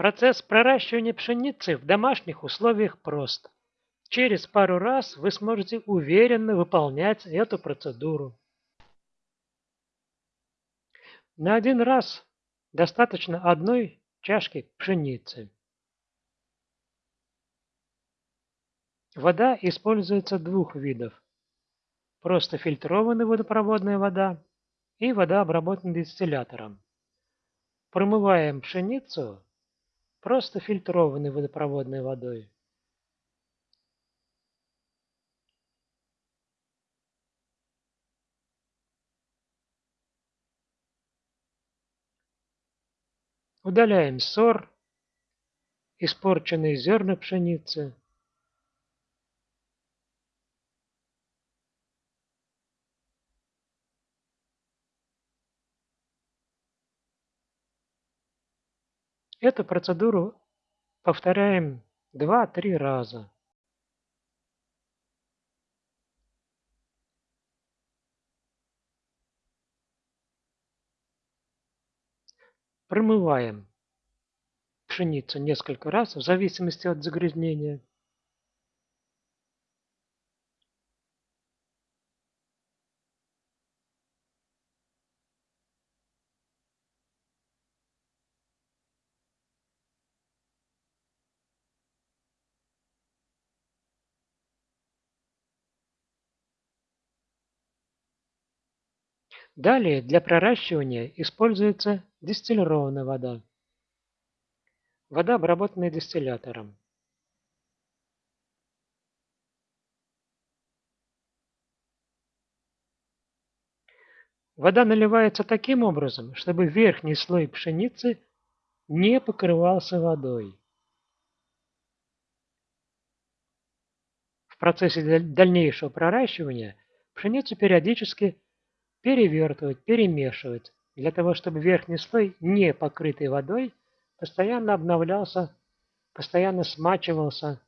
Процесс проращивания пшеницы в домашних условиях прост. Через пару раз вы сможете уверенно выполнять эту процедуру. На один раз достаточно одной чашки пшеницы. Вода используется двух видов. Просто фильтрованная водопроводная вода и вода, обработанная дистиллятором. Промываем пшеницу просто фильтрованной водопроводной водой. Удаляем сор, испорченные зерна пшеницы. Эту процедуру повторяем 2-3 раза. Промываем пшеницу несколько раз в зависимости от загрязнения. Далее для проращивания используется дистиллированная вода. Вода, обработанная дистиллятором. Вода наливается таким образом, чтобы верхний слой пшеницы не покрывался водой. В процессе дальнейшего проращивания пшеницу периодически перевертывать, перемешивать, для того, чтобы верхний слой, не покрытый водой, постоянно обновлялся, постоянно смачивался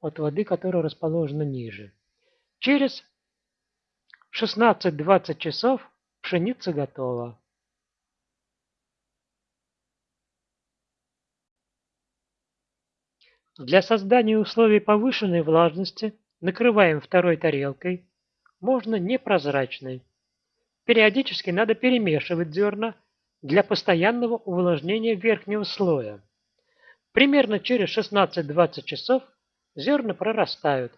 от воды, которая расположена ниже. Через 16-20 часов пшеница готова. Для создания условий повышенной влажности накрываем второй тарелкой можно непрозрачной. Периодически надо перемешивать зерна для постоянного увлажнения верхнего слоя. Примерно через 16-20 часов зерна прорастают.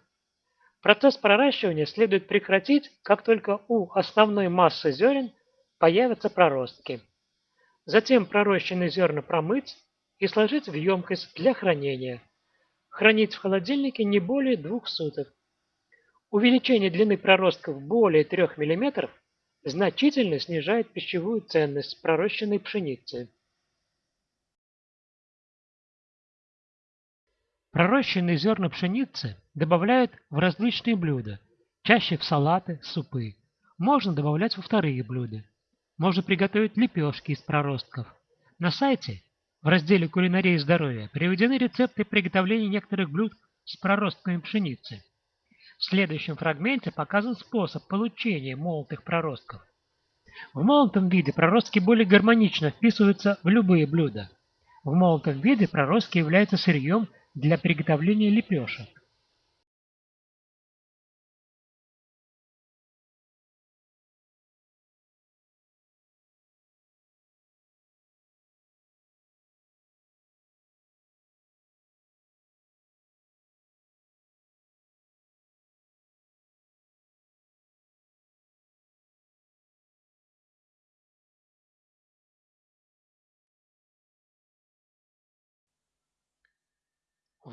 Процесс проращивания следует прекратить, как только у основной массы зерен появятся проростки. Затем пророщенные зерна промыть и сложить в емкость для хранения. Хранить в холодильнике не более двух суток. Увеличение длины проростков более 3 мм значительно снижает пищевую ценность пророщенной пшеницы. Пророщенные зерна пшеницы добавляют в различные блюда, чаще в салаты, супы. Можно добавлять во вторые блюда. Можно приготовить лепешки из проростков. На сайте в разделе «Кулинария и здоровье» приведены рецепты приготовления некоторых блюд с проростками пшеницы. В следующем фрагменте показан способ получения молотых проростков. В молотом виде проростки более гармонично вписываются в любые блюда. В молотом виде проростки являются сырьем для приготовления лепешек.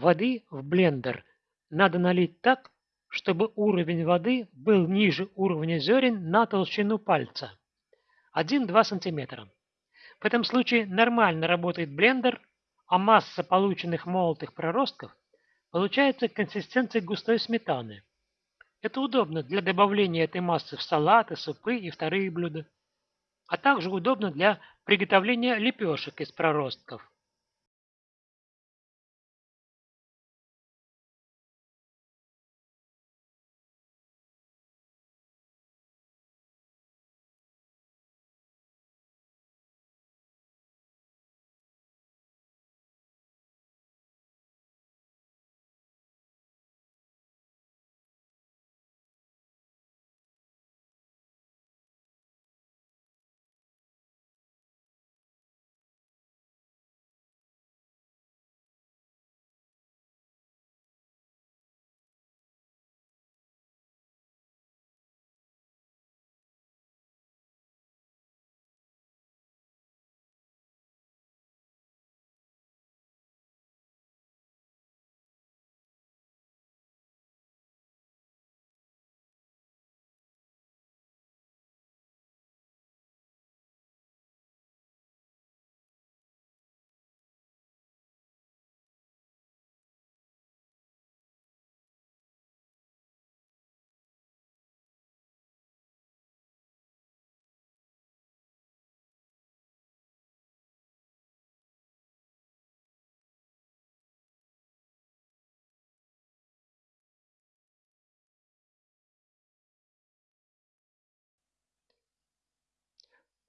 Воды в блендер надо налить так, чтобы уровень воды был ниже уровня зерен на толщину пальца 1-2 см. В этом случае нормально работает блендер, а масса полученных молотых проростков получается консистенцией густой сметаны. Это удобно для добавления этой массы в салаты, супы и вторые блюда, а также удобно для приготовления лепешек из проростков.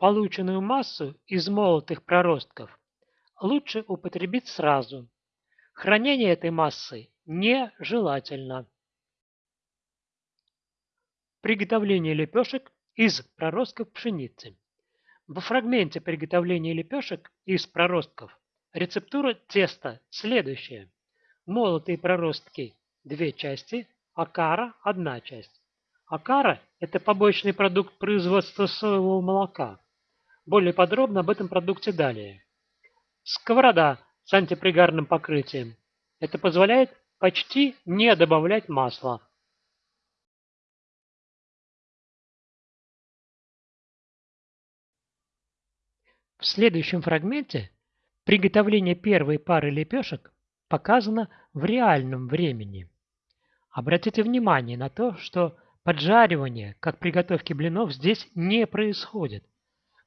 Полученную массу из молотых проростков лучше употребить сразу. Хранение этой массы нежелательно. Приготовление лепешек из проростков пшеницы. Во фрагменте приготовления лепешек из проростков рецептура теста следующая. Молотые проростки – две части, акара – одна часть. Акара – это побочный продукт производства соевого молока. Более подробно об этом продукте далее. Сковорода с антипригарным покрытием. Это позволяет почти не добавлять масла. В следующем фрагменте приготовление первой пары лепешек показано в реальном времени. Обратите внимание на то, что поджаривание, как при готовке блинов, здесь не происходит.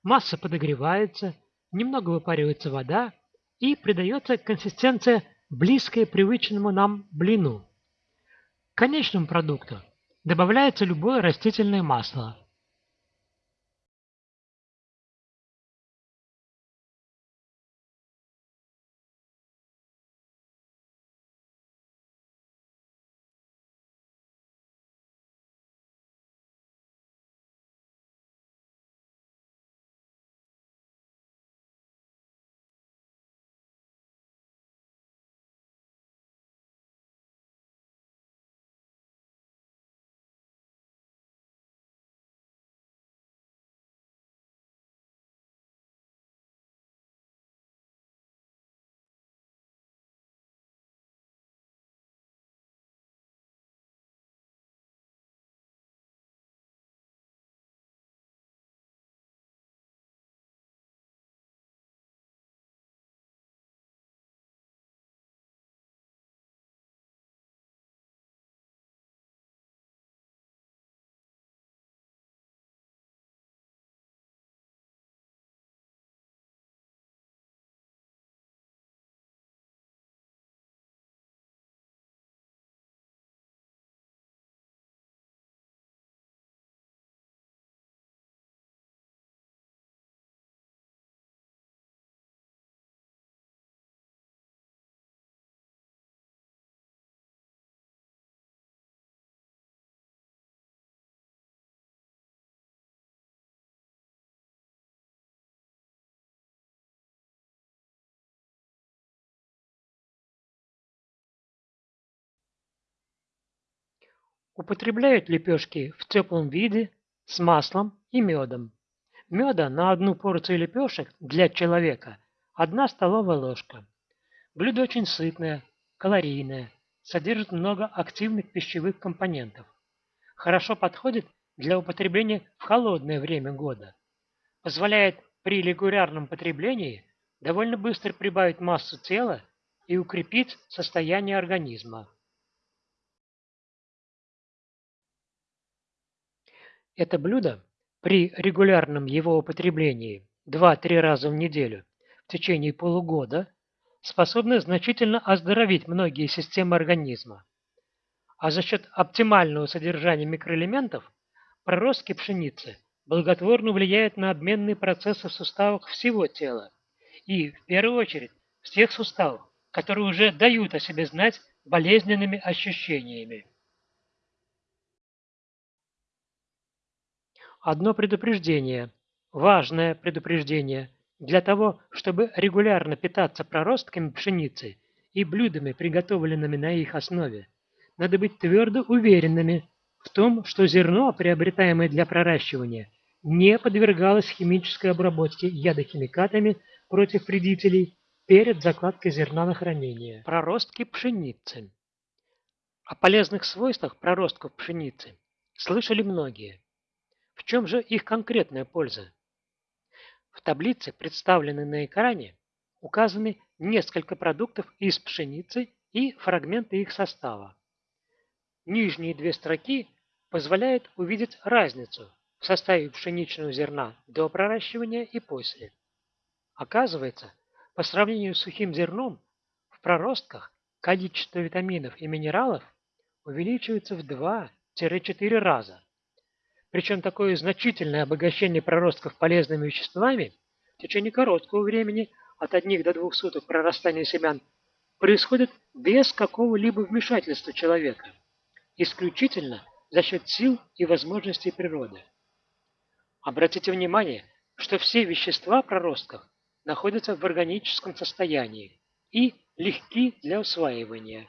Масса подогревается, немного выпаривается вода и придается консистенция, близкая привычному нам блину. К конечному продукту добавляется любое растительное масло – Употребляют лепешки в теплом виде с маслом и медом. Меда на одну порцию лепешек для человека – одна столовая ложка. Блюдо очень сытное, калорийное, содержит много активных пищевых компонентов. Хорошо подходит для употребления в холодное время года. Позволяет при регулярном потреблении довольно быстро прибавить массу тела и укрепить состояние организма. Это блюдо при регулярном его употреблении 2-3 раза в неделю в течение полугода способно значительно оздоровить многие системы организма. А за счет оптимального содержания микроэлементов проростки пшеницы благотворно влияют на обменные процессы в суставах всего тела и, в первую очередь, в тех суставах, которые уже дают о себе знать болезненными ощущениями. Одно предупреждение, важное предупреждение, для того, чтобы регулярно питаться проростками пшеницы и блюдами, приготовленными на их основе, надо быть твердо уверенными в том, что зерно, приобретаемое для проращивания, не подвергалось химической обработке ядохимикатами против вредителей перед закладкой зерна на хранение. Проростки пшеницы. О полезных свойствах проростков пшеницы слышали многие. В чем же их конкретная польза? В таблице, представленной на экране, указаны несколько продуктов из пшеницы и фрагменты их состава. Нижние две строки позволяют увидеть разницу в составе пшеничного зерна до проращивания и после. Оказывается, по сравнению с сухим зерном, в проростках количество витаминов и минералов увеличивается в 2-4 раза. Причем такое значительное обогащение проростков полезными веществами в течение короткого времени, от одних до двух суток прорастания семян, происходит без какого-либо вмешательства человека, исключительно за счет сил и возможностей природы. Обратите внимание, что все вещества проростков находятся в органическом состоянии и легки для усваивания.